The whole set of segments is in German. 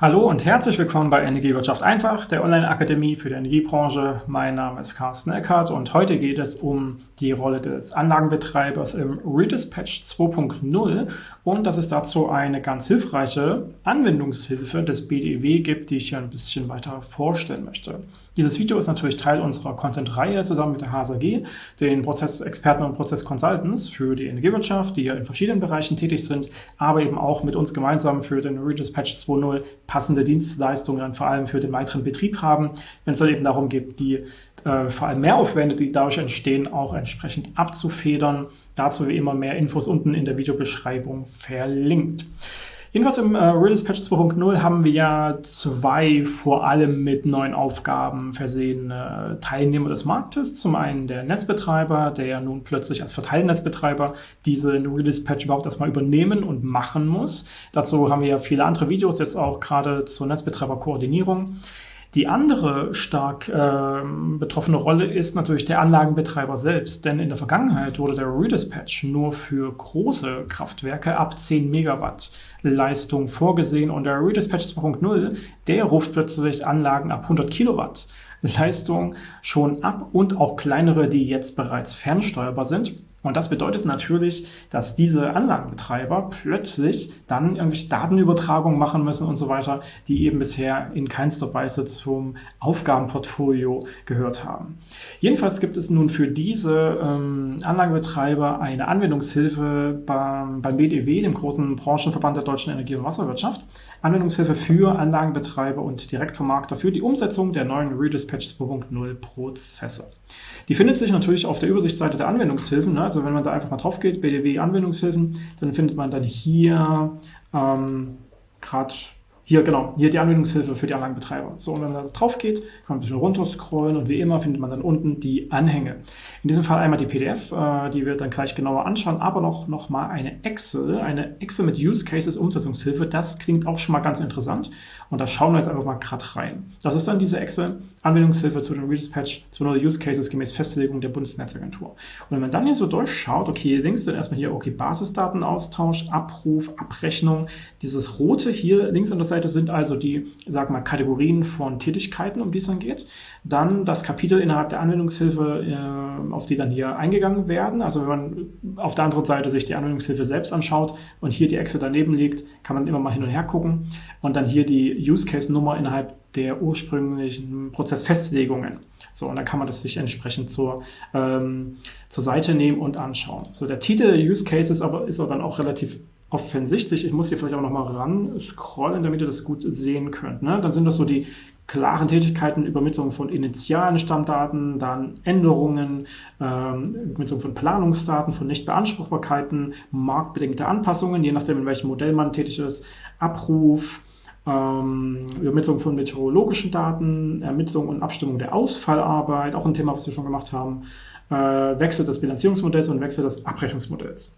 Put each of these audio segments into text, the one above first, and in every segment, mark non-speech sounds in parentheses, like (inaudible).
Hallo und herzlich willkommen bei Energiewirtschaft einfach, der Online-Akademie für die Energiebranche. Mein Name ist Carsten Eckert und heute geht es um die Rolle des Anlagenbetreibers im Redispatch 2.0 und dass es dazu eine ganz hilfreiche Anwendungshilfe des BDEW gibt, die ich hier ein bisschen weiter vorstellen möchte. Dieses Video ist natürlich Teil unserer Content-Reihe zusammen mit der HSAG, den Prozessexperten und Prozessconsultants für die Energiewirtschaft, die ja in verschiedenen Bereichen tätig sind, aber eben auch mit uns gemeinsam für den Redispatch 2.0 passende Dienstleistungen vor allem für den weiteren Betrieb haben, wenn es dann eben darum geht, die äh, vor allem Mehraufwände, die dadurch entstehen, auch entsprechend abzufedern. Dazu wie immer mehr Infos unten in der Videobeschreibung verlinkt. Jedenfalls im äh, Release Patch 2.0 haben wir ja zwei vor allem mit neuen Aufgaben versehene Teilnehmer des Marktes. Zum einen der Netzbetreiber, der ja nun plötzlich als Verteilnetzbetreiber diese Release Patch überhaupt erstmal übernehmen und machen muss. Dazu haben wir ja viele andere Videos, jetzt auch gerade zur Netzbetreiberkoordinierung. Die andere stark äh, betroffene Rolle ist natürlich der Anlagenbetreiber selbst, denn in der Vergangenheit wurde der Redispatch nur für große Kraftwerke ab 10 Megawatt Leistung vorgesehen und der Redispatch 2.0, der ruft plötzlich Anlagen ab 100 Kilowatt Leistung schon ab und auch kleinere, die jetzt bereits fernsteuerbar sind. Und das bedeutet natürlich, dass diese Anlagenbetreiber plötzlich dann irgendwelche Datenübertragungen machen müssen und so weiter, die eben bisher in keinster Weise zum Aufgabenportfolio gehört haben. Jedenfalls gibt es nun für diese ähm, Anlagenbetreiber eine Anwendungshilfe beim, beim BDW, dem großen Branchenverband der deutschen Energie- und Wasserwirtschaft, Anwendungshilfe für Anlagenbetreiber und Direktvermarkter für die Umsetzung der neuen Redispatch 2.0 Prozesse. Die findet sich natürlich auf der Übersichtsseite der Anwendungshilfen. Ne? Also wenn man da einfach mal drauf geht, BDW Anwendungshilfen, dann findet man dann hier ähm, gerade hier, genau, hier die Anwendungshilfe für die Anlagenbetreiber. So, und wenn man da drauf geht, kann man ein bisschen runter scrollen und wie immer findet man dann unten die Anhänge. In diesem Fall einmal die PDF, äh, die wir dann gleich genauer anschauen, aber noch, noch mal eine Excel, eine Excel mit Use Cases Umsetzungshilfe. Das klingt auch schon mal ganz interessant und da schauen wir jetzt einfach mal gerade rein. Das ist dann diese Excel, Anwendungshilfe zu den Redispatch zu neuen Use Cases gemäß Festlegung der Bundesnetzagentur. Und wenn man dann hier so durchschaut, okay, links sind erstmal hier, okay, Basisdatenaustausch, Abruf, Abrechnung. Dieses rote hier links an der Seite sind also die, sag mal, Kategorien von Tätigkeiten, um die es dann geht. Dann das Kapitel innerhalb der Anwendungshilfe, äh, auf die dann hier eingegangen werden. Also wenn man auf der anderen Seite sich die Anwendungshilfe selbst anschaut und hier die Excel daneben liegt, kann man immer mal hin und her gucken. Und dann hier die Use Case Nummer innerhalb der ursprünglichen Prozessfestlegungen. So, und dann kann man das sich entsprechend zur, ähm, zur Seite nehmen und anschauen. So, der Titel Use Cases aber ist aber dann auch relativ offensichtlich. Ich muss hier vielleicht auch nochmal ran scrollen, damit ihr das gut sehen könnt. Ne? Dann sind das so die klaren Tätigkeiten, Übermittlung von initialen Stammdaten, dann Änderungen, ähm, Übermittlung von Planungsdaten, von Nichtbeanspruchbarkeiten, marktbedingte Anpassungen, je nachdem, in welchem Modell man tätig ist, Abruf, ähm, Übermittlung von meteorologischen Daten, Ermittlung und Abstimmung der Ausfallarbeit, auch ein Thema, was wir schon gemacht haben, äh, Wechsel des Bilanzierungsmodells und Wechsel des Abrechnungsmodells.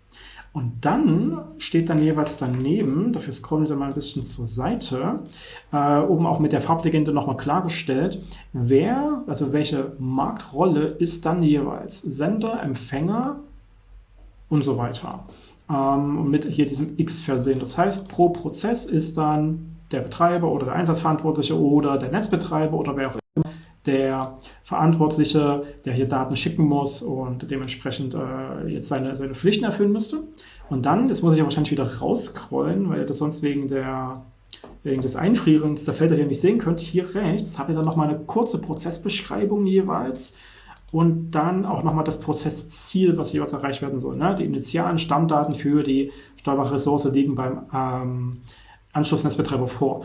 Und dann steht dann jeweils daneben, dafür scrollen wir mal ein bisschen zur Seite, äh, oben auch mit der Farblegende nochmal klargestellt, wer, also welche Marktrolle ist dann jeweils Sender, Empfänger und so weiter. Ähm, mit hier diesem X versehen. Das heißt, pro Prozess ist dann der Betreiber oder der Einsatzverantwortliche oder der Netzbetreiber oder wer auch immer der Verantwortliche, der hier Daten schicken muss und dementsprechend äh, jetzt seine, seine Pflichten erfüllen müsste. Und dann, das muss ich ja wahrscheinlich wieder rausscrollen, weil ihr das sonst wegen, der, wegen des Einfrierens der Felder hier nicht sehen könnt. Hier rechts habt ihr dann nochmal eine kurze Prozessbeschreibung jeweils und dann auch nochmal das Prozessziel, was jeweils erreicht werden soll. Ne? Die initialen Stammdaten für die steuerbare Ressource liegen beim ähm, Anschlussnetzbetreiber vor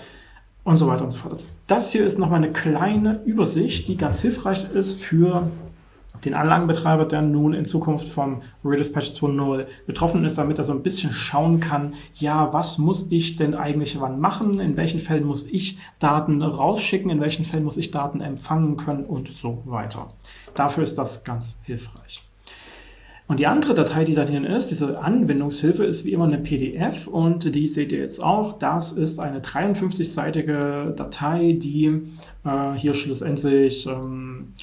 und so weiter und so fort. Das hier ist nochmal eine kleine Übersicht, die ganz hilfreich ist für den Anlagenbetreiber, der nun in Zukunft vom Redispatch 2.0 betroffen ist, damit er so ein bisschen schauen kann, ja, was muss ich denn eigentlich wann machen, in welchen Fällen muss ich Daten rausschicken, in welchen Fällen muss ich Daten empfangen können und so weiter. Dafür ist das ganz hilfreich. Und die andere Datei, die dann hier ist, diese Anwendungshilfe, ist wie immer eine PDF und die seht ihr jetzt auch. Das ist eine 53-seitige Datei, die äh, hier schlussendlich ähm,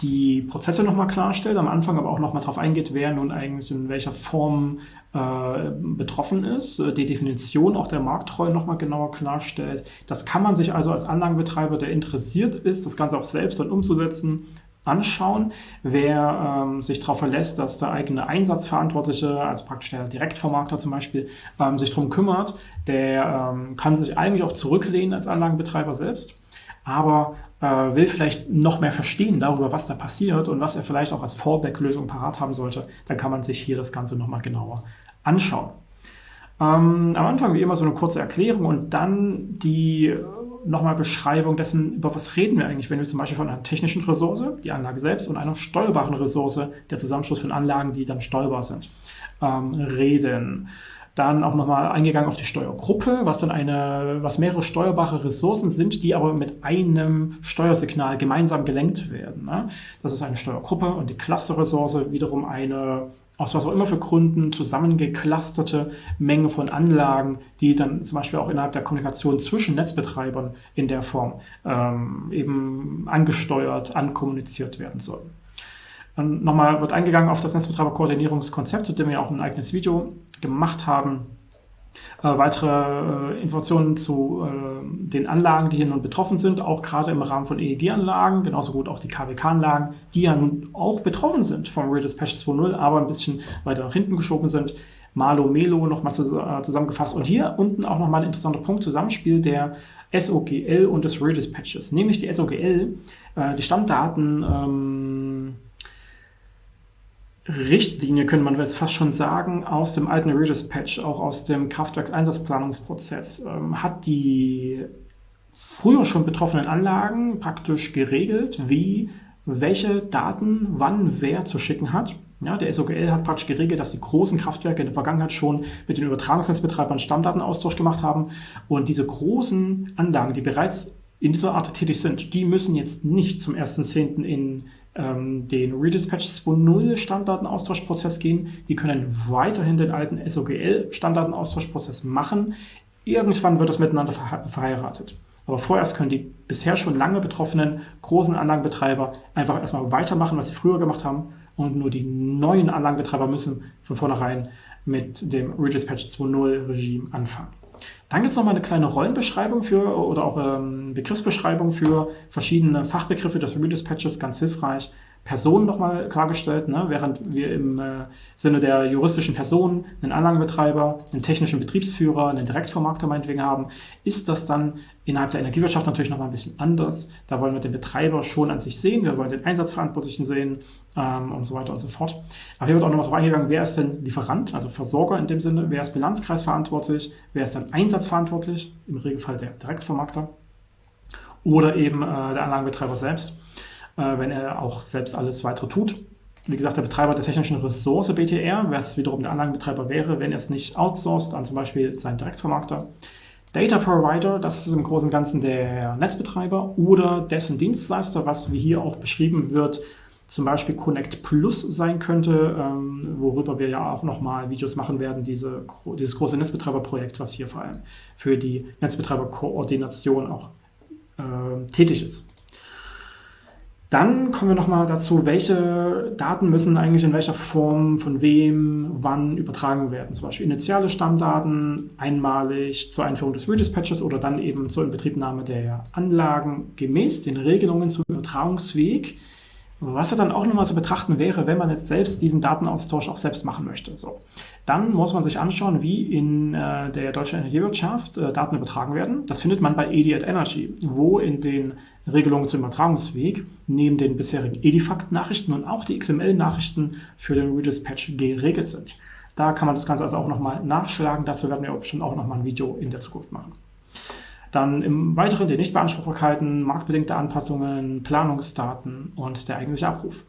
die Prozesse nochmal klarstellt, am Anfang aber auch nochmal darauf eingeht, wer nun eigentlich in welcher Form äh, betroffen ist, äh, die Definition auch der Markttreue nochmal genauer klarstellt. Das kann man sich also als Anlagenbetreiber, der interessiert ist, das Ganze auch selbst dann umzusetzen, anschauen. Wer ähm, sich darauf verlässt, dass der eigene Einsatzverantwortliche, also praktisch der Direktvermarkter zum Beispiel, ähm, sich darum kümmert, der ähm, kann sich eigentlich auch zurücklehnen als Anlagenbetreiber selbst aber äh, will vielleicht noch mehr verstehen darüber, was da passiert und was er vielleicht auch als Fallback-Lösung parat haben sollte, dann kann man sich hier das Ganze nochmal genauer anschauen. Ähm, am Anfang wie immer so eine kurze Erklärung und dann die nochmal Beschreibung dessen, über was reden wir eigentlich, wenn wir zum Beispiel von einer technischen Ressource, die Anlage selbst, und einer steuerbaren Ressource, der Zusammenschluss von Anlagen, die dann steuerbar sind, ähm, reden. Dann auch nochmal eingegangen auf die Steuergruppe, was dann eine, was mehrere steuerbare Ressourcen sind, die aber mit einem Steuersignal gemeinsam gelenkt werden. Ne? Das ist eine Steuergruppe und die Clusterressource wiederum eine aus was auch immer für Gründen zusammengeclusterte Menge von Anlagen, die dann zum Beispiel auch innerhalb der Kommunikation zwischen Netzbetreibern in der Form ähm, eben angesteuert, ankommuniziert werden sollen. Dann nochmal wird eingegangen auf das Netzbetreiberkoordinierungskonzept, zu dem wir auch ein eigenes Video gemacht haben. Äh, weitere äh, Informationen zu äh, den Anlagen, die hier nun betroffen sind, auch gerade im Rahmen von EEG-Anlagen, genauso gut auch die KWK-Anlagen, die ja nun auch betroffen sind vom Redispatch 2.0, aber ein bisschen weiter nach hinten geschoben sind. Malo, Melo nochmal äh, zusammengefasst. Und hier unten auch nochmal ein interessanter Punkt, Zusammenspiel der SOGL und des Redispatches. Nämlich die SOGL, äh, die Stammdaten ähm, Richtlinie, könnte man fast schon sagen, aus dem alten Redispatch, auch aus dem Kraftwerkseinsatzplanungsprozess, ähm, hat die früher schon betroffenen Anlagen praktisch geregelt, wie welche Daten wann wer zu schicken hat. Ja, der SOGL hat praktisch geregelt, dass die großen Kraftwerke in der Vergangenheit schon mit den Übertragungsnetzbetreibern Stammdatenaustausch gemacht haben. Und diese großen Anlagen, die bereits in dieser Art tätig sind, die müssen jetzt nicht zum 1.10. in den Redispatch 2.0 Standardenaustauschprozess gehen. Die können weiterhin den alten SOGL Standardenaustauschprozess machen. Irgendwann wird das miteinander verheiratet. Aber vorerst können die bisher schon lange betroffenen großen Anlagenbetreiber einfach erstmal weitermachen, was sie früher gemacht haben. Und nur die neuen Anlagenbetreiber müssen von vornherein mit dem Redispatch 2.0 Regime anfangen. Dann gibt es nochmal eine kleine Rollenbeschreibung für oder auch ähm, Begriffsbeschreibung für verschiedene Fachbegriffe des Redispatches, ganz hilfreich. Personen nochmal klargestellt, ne? während wir im äh, Sinne der juristischen Personen einen Anlagenbetreiber, einen technischen Betriebsführer, einen Direktvermarkter meinetwegen haben, ist das dann innerhalb der Energiewirtschaft natürlich nochmal ein bisschen anders. Da wollen wir den Betreiber schon an sich sehen, wir wollen den Einsatzverantwortlichen sehen ähm, und so weiter und so fort. Aber hier wird auch nochmal darauf eingegangen, wer ist denn Lieferant, also Versorger in dem Sinne, wer ist bilanzkreisverantwortlich, wer ist dann einsatzverantwortlich, im Regelfall der Direktvermarkter oder eben äh, der Anlagenbetreiber selbst wenn er auch selbst alles weitere tut. Wie gesagt, der Betreiber der technischen Ressource BTR, was wiederum der Anlagenbetreiber wäre, wenn er es nicht outsourced an zum Beispiel seinen Direktvermarkter. Data Provider, das ist im Großen und Ganzen der Netzbetreiber oder dessen Dienstleister, was wie hier auch beschrieben wird, zum Beispiel Connect Plus sein könnte, ähm, worüber wir ja auch nochmal Videos machen werden, diese, dieses große Netzbetreiberprojekt, was hier vor allem für die Netzbetreiberkoordination auch äh, tätig ist. Dann kommen wir nochmal dazu, welche Daten müssen eigentlich in welcher Form, von wem, wann übertragen werden. Zum Beispiel initiale Stammdaten einmalig zur Einführung des Redispatches oder dann eben zur Inbetriebnahme der Anlagen gemäß den Regelungen zum Übertragungsweg. Was ja dann auch nochmal zu betrachten wäre, wenn man jetzt selbst diesen Datenaustausch auch selbst machen möchte. So. Dann muss man sich anschauen, wie in äh, der deutschen Energiewirtschaft äh, Daten übertragen werden. Das findet man bei EDI at Energy, wo in den Regelungen zum Übertragungsweg neben den bisherigen Edifact-Nachrichten und auch die XML-Nachrichten für den Redispatch geregelt sind. Da kann man das Ganze also auch nochmal nachschlagen. Dazu werden wir bestimmt auch nochmal ein Video in der Zukunft machen. Dann im Weiteren die Nichtbeanspruchbarkeiten, marktbedingte Anpassungen, Planungsdaten und der eigentliche Abruf.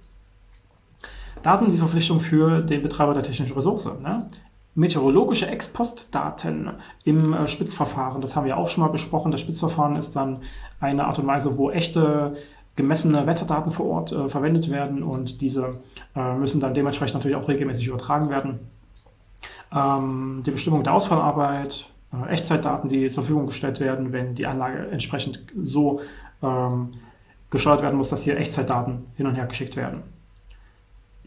Daten die Verpflichtung für den Betreiber der technischen Ressource. Ne? Meteorologische Ex-Post-Daten im äh, Spitzverfahren, das haben wir auch schon mal besprochen. Das Spitzverfahren ist dann eine Art und Weise, wo echte gemessene Wetterdaten vor Ort äh, verwendet werden und diese äh, müssen dann dementsprechend natürlich auch regelmäßig übertragen werden. Ähm, die Bestimmung der Ausfallarbeit, äh, Echtzeitdaten, die zur Verfügung gestellt werden, wenn die Anlage entsprechend so ähm, gesteuert werden muss, dass hier Echtzeitdaten hin und her geschickt werden.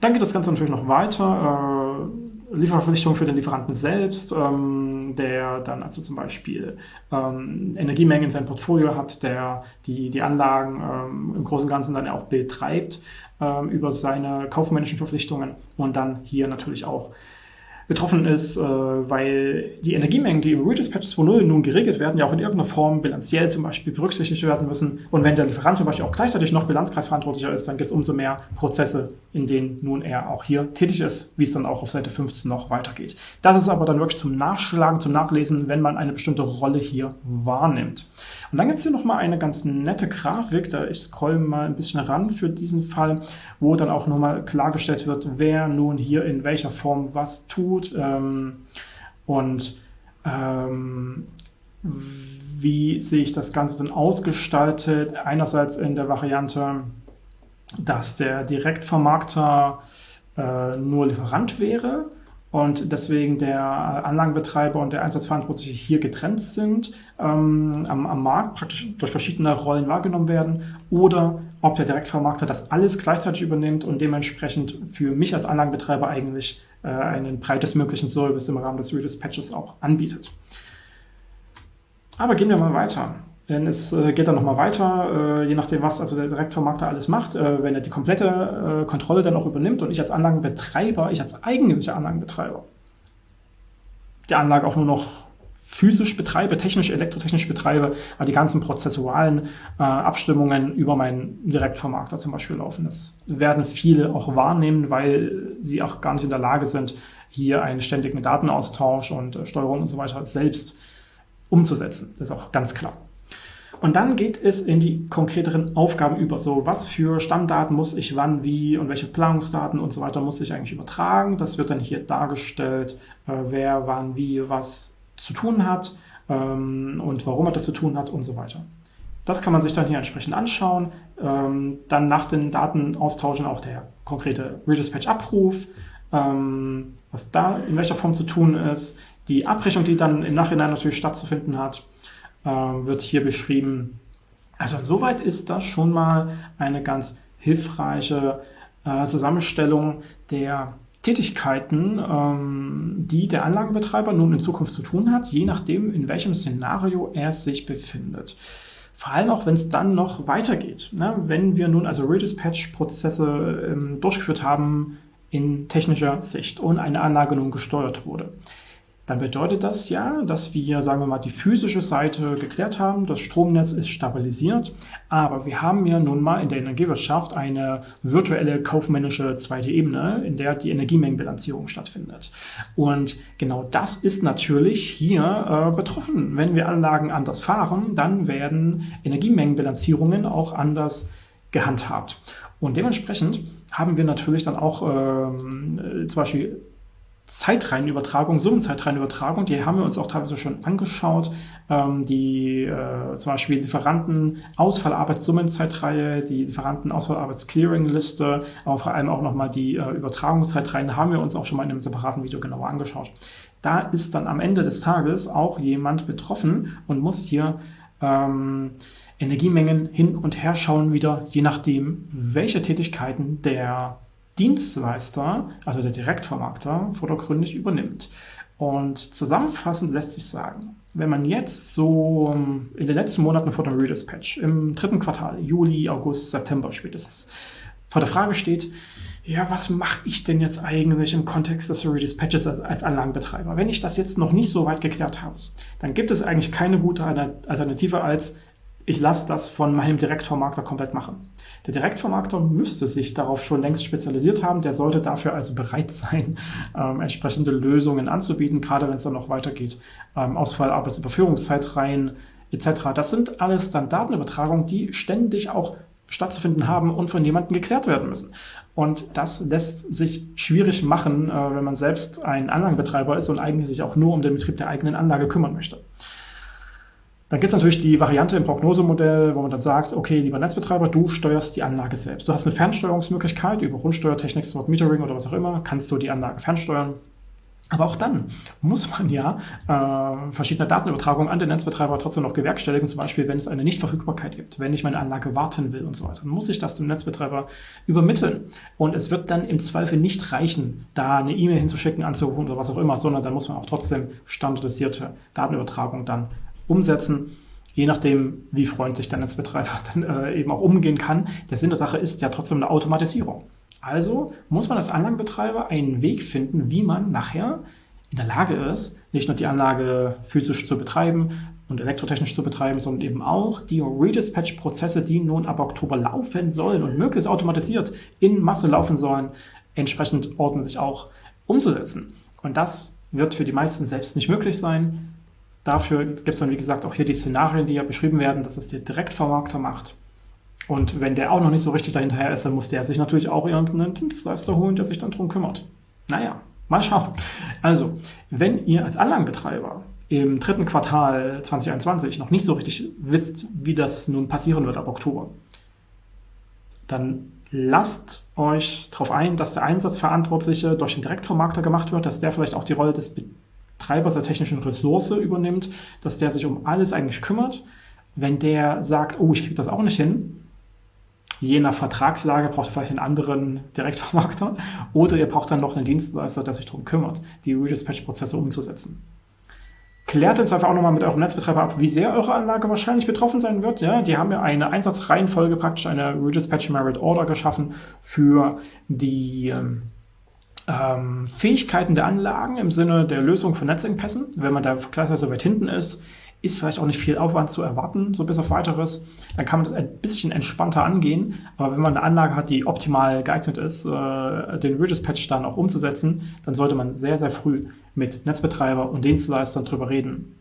Dann geht das Ganze natürlich noch weiter. Äh, Lieferverpflichtungen für den Lieferanten selbst, ähm, der dann also zum Beispiel ähm, Energiemengen in seinem Portfolio hat, der die, die Anlagen ähm, im Großen und Ganzen dann auch betreibt ähm, über seine kaufmännischen Verpflichtungen und dann hier natürlich auch betroffen ist, äh, weil die Energiemengen, die im Redispatch 2.0 nun geregelt werden, ja auch in irgendeiner Form bilanziell zum Beispiel berücksichtigt werden müssen. Und wenn der Lieferant zum Beispiel auch gleichzeitig noch Bilanzkreisverantwortlicher ist, dann gibt es umso mehr Prozesse, in denen nun er auch hier tätig ist, wie es dann auch auf Seite 15 noch weitergeht. Das ist aber dann wirklich zum Nachschlagen, zum Nachlesen, wenn man eine bestimmte Rolle hier wahrnimmt. Und dann gibt es hier nochmal eine ganz nette Grafik, da ich scroll mal ein bisschen ran für diesen Fall, wo dann auch nochmal klargestellt wird, wer nun hier in welcher Form was tut ähm, und ähm, wie sich das Ganze dann ausgestaltet. Einerseits in der Variante, dass der Direktvermarkter äh, nur Lieferant wäre und deswegen der Anlagenbetreiber und der Einsatzverantwortliche hier getrennt sind, ähm, am, am, Markt praktisch durch verschiedene Rollen wahrgenommen werden oder ob der Direktvermarkter das alles gleichzeitig übernimmt und dementsprechend für mich als Anlagenbetreiber eigentlich äh, einen breitestmöglichen Service im Rahmen des Redispatches auch anbietet. Aber gehen wir mal weiter. Denn es äh, geht dann nochmal weiter, äh, je nachdem, was also der Direktvermarkter alles macht. Äh, wenn er die komplette Kontrolle dann auch übernimmt und ich als Anlagenbetreiber, ich als eigentlicher Anlagenbetreiber, die Anlage auch nur noch physisch betreibe, technisch, elektrotechnisch betreibe, aber die ganzen prozessualen äh, Abstimmungen über meinen Direktvermarkter zum Beispiel laufen. Das werden viele auch wahrnehmen, weil sie auch gar nicht in der Lage sind, hier einen ständigen Datenaustausch und äh, Steuerung und so weiter selbst umzusetzen. Das ist auch ganz klar. Und dann geht es in die konkreteren Aufgaben über. So, was für Stammdaten muss ich wann, wie und welche Planungsdaten und so weiter muss ich eigentlich übertragen. Das wird dann hier dargestellt, äh, wer wann, wie, was zu tun hat ähm, und warum er das zu tun hat und so weiter. Das kann man sich dann hier entsprechend anschauen. Ähm, dann nach den Daten austauschen auch der konkrete Redispatch-Abruf, ähm, was da in welcher Form zu tun ist, die Abrechnung, die dann im Nachhinein natürlich stattzufinden hat äh, wird hier beschrieben. Also insoweit ist das schon mal eine ganz hilfreiche äh, Zusammenstellung der Tätigkeiten, ähm, die der Anlagenbetreiber nun in Zukunft zu tun hat, je nachdem, in welchem Szenario er sich befindet. Vor allem auch, wenn es dann noch weitergeht. Ne? Wenn wir nun also Redispatch-Prozesse ähm, durchgeführt haben in technischer Sicht und eine Anlage nun gesteuert wurde, dann bedeutet das ja, dass wir, sagen wir mal, die physische Seite geklärt haben, das Stromnetz ist stabilisiert, aber wir haben ja nun mal in der Energiewirtschaft eine virtuelle kaufmännische zweite Ebene, in der die Energiemengenbilanzierung stattfindet. Und genau das ist natürlich hier äh, betroffen. Wenn wir Anlagen anders fahren, dann werden Energiemengenbilanzierungen auch anders gehandhabt. Und dementsprechend haben wir natürlich dann auch ähm, zum Beispiel Zeitreihenübertragung, Summenzeitreihenübertragung, die haben wir uns auch teilweise schon angeschaut. Ähm, die äh, zum Beispiel Lieferanten Ausfallarbeitssummenzeitreihe, die Lieferanten Ausfallarbeitsclearing-Liste, aber vor allem auch nochmal die äh, Übertragungszeitreihen haben wir uns auch schon mal in einem separaten Video genauer angeschaut. Da ist dann am Ende des Tages auch jemand betroffen und muss hier ähm, Energiemengen hin und her schauen wieder, je nachdem, welche Tätigkeiten der Dienstleister, also der Direktvermarkter, vordergründig übernimmt. Und zusammenfassend lässt sich sagen, wenn man jetzt so ähm, in den letzten Monaten vor dem Redispatch, im dritten Quartal, Juli, August, September spätestens, vor der Frage steht, ja, was mache ich denn jetzt eigentlich im Kontext des Redispatches als Anlagenbetreiber? Wenn ich das jetzt noch nicht so weit geklärt habe, dann gibt es eigentlich keine gute Alternative als, ich lasse das von meinem Direktvermarkter komplett machen. Der Direktvermarkter müsste sich darauf schon längst spezialisiert haben, der sollte dafür also bereit sein, (laughs) ähm, entsprechende Lösungen anzubieten, gerade wenn es dann noch weitergeht. Ähm, Ausfall, Arbeitsüberführungszeitreihen etc. Das sind alles dann Datenübertragungen, die ständig auch stattzufinden haben und von jemandem geklärt werden müssen. Und das lässt sich schwierig machen, äh, wenn man selbst ein Anlagenbetreiber ist und eigentlich sich auch nur um den Betrieb der eigenen Anlage kümmern möchte. Dann gibt es natürlich die Variante im Prognosemodell, wo man dann sagt, okay, lieber Netzbetreiber, du steuerst die Anlage selbst. Du hast eine Fernsteuerungsmöglichkeit über Rundsteuertechnik, Smart Metering oder was auch immer, kannst du die Anlage fernsteuern. Aber auch dann muss man ja äh, verschiedene Datenübertragungen an den Netzbetreiber trotzdem noch gewerkstelligen, zum Beispiel wenn es eine Nichtverfügbarkeit gibt, wenn ich meine Anlage warten will und so weiter. Dann muss ich das dem Netzbetreiber übermitteln. Und es wird dann im Zweifel nicht reichen, da eine E-Mail hinzuschicken, anzurufen oder was auch immer, sondern dann muss man auch trotzdem standardisierte Datenübertragung dann umsetzen je nachdem, wie freundlich der Netzbetreiber (laughs) dann äh, eben auch umgehen kann. Der Sinn der Sache ist ja trotzdem eine Automatisierung. Also muss man als Anlagenbetreiber einen Weg finden, wie man nachher in der Lage ist, nicht nur die Anlage physisch zu betreiben und elektrotechnisch zu betreiben, sondern eben auch die Redispatch-Prozesse, die nun ab Oktober laufen sollen und möglichst automatisiert in Masse laufen sollen, entsprechend ordentlich auch umzusetzen. Und das wird für die meisten selbst nicht möglich sein. Dafür gibt es dann, wie gesagt, auch hier die Szenarien, die ja beschrieben werden, dass es der Direktvermarkter macht. Und wenn der auch noch nicht so richtig dahinterher ist, dann muss der sich natürlich auch irgendeinen Dienstleister holen, der sich dann darum kümmert. Naja, mal schauen. Also, wenn ihr als Anlagenbetreiber im dritten Quartal 2021 noch nicht so richtig wisst, wie das nun passieren wird ab Oktober, dann lasst euch darauf ein, dass der Einsatzverantwortliche durch den Direktvermarkter gemacht wird, dass der vielleicht auch die Rolle des Betreibers der technischen Ressource übernimmt, dass der sich um alles eigentlich kümmert. Wenn der sagt, oh, ich kriege das auch nicht hin, Je nach Vertragslage braucht ihr vielleicht einen anderen Direktvermarkter oder ihr braucht dann noch einen Dienstleister, der sich darum kümmert, die Redispatch-Prozesse umzusetzen. Klärt jetzt einfach auch nochmal mit eurem Netzbetreiber ab, wie sehr eure Anlage wahrscheinlich betroffen sein wird. Ja, die haben ja eine Einsatzreihenfolge praktisch, eine Redispatch Merit Order geschaffen für die ähm, ähm, Fähigkeiten der Anlagen im Sinne der Lösung von Netzengpässen. Wenn man da vergleichsweise weit hinten ist, ist vielleicht auch nicht viel Aufwand zu erwarten, so bis auf weiteres. Dann kann man das ein bisschen entspannter angehen. Aber wenn man eine Anlage hat, die optimal geeignet ist, äh, den Redispatch dann auch umzusetzen, dann sollte man sehr, sehr früh mit Netzbetreiber und Dienstleistern drüber reden.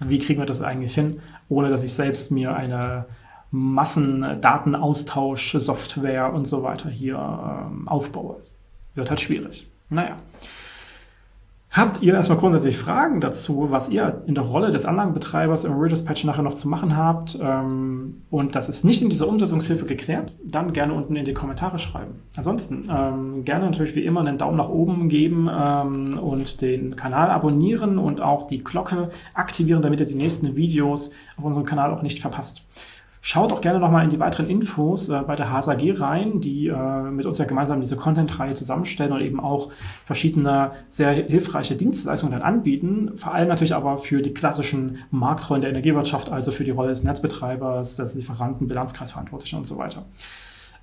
Wie kriegen wir das eigentlich hin, ohne dass ich selbst mir eine Massendatenaustausch-Software und so weiter hier ähm, aufbaue. Wird halt schwierig. Naja. Habt ihr erstmal grundsätzlich Fragen dazu, was ihr in der Rolle des Anlagenbetreibers im Redispatch nachher noch zu machen habt ähm, und das ist nicht in dieser Umsetzungshilfe geklärt, dann gerne unten in die Kommentare schreiben. Ansonsten ähm, gerne natürlich wie immer einen Daumen nach oben geben ähm, und den Kanal abonnieren und auch die Glocke aktivieren, damit ihr die nächsten Videos auf unserem Kanal auch nicht verpasst. Schaut auch gerne nochmal in die weiteren Infos äh, bei der HSAG rein, die äh, mit uns ja gemeinsam diese Content-Reihe zusammenstellen und eben auch verschiedene sehr hilfreiche Dienstleistungen dann anbieten. Vor allem natürlich aber für die klassischen Marktrollen der Energiewirtschaft, also für die Rolle des Netzbetreibers, des Lieferanten, Bilanzkreisverantwortlichen und so weiter.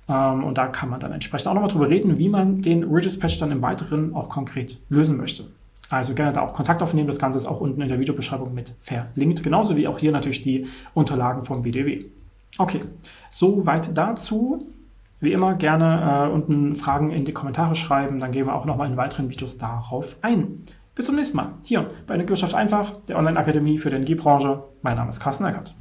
Ähm, und da kann man dann entsprechend auch nochmal drüber reden, wie man den Redispatch dann im Weiteren auch konkret lösen möchte. Also gerne da auch Kontakt aufnehmen. Das Ganze ist auch unten in der Videobeschreibung mit verlinkt. Genauso wie auch hier natürlich die Unterlagen vom BDW. Okay, soweit dazu. Wie immer gerne äh, unten Fragen in die Kommentare schreiben, dann gehen wir auch nochmal in weiteren Videos darauf ein. Bis zum nächsten Mal, hier bei Energiewirtschaft einfach, der Online-Akademie für die Energiebranche. Mein Name ist Carsten Eckert.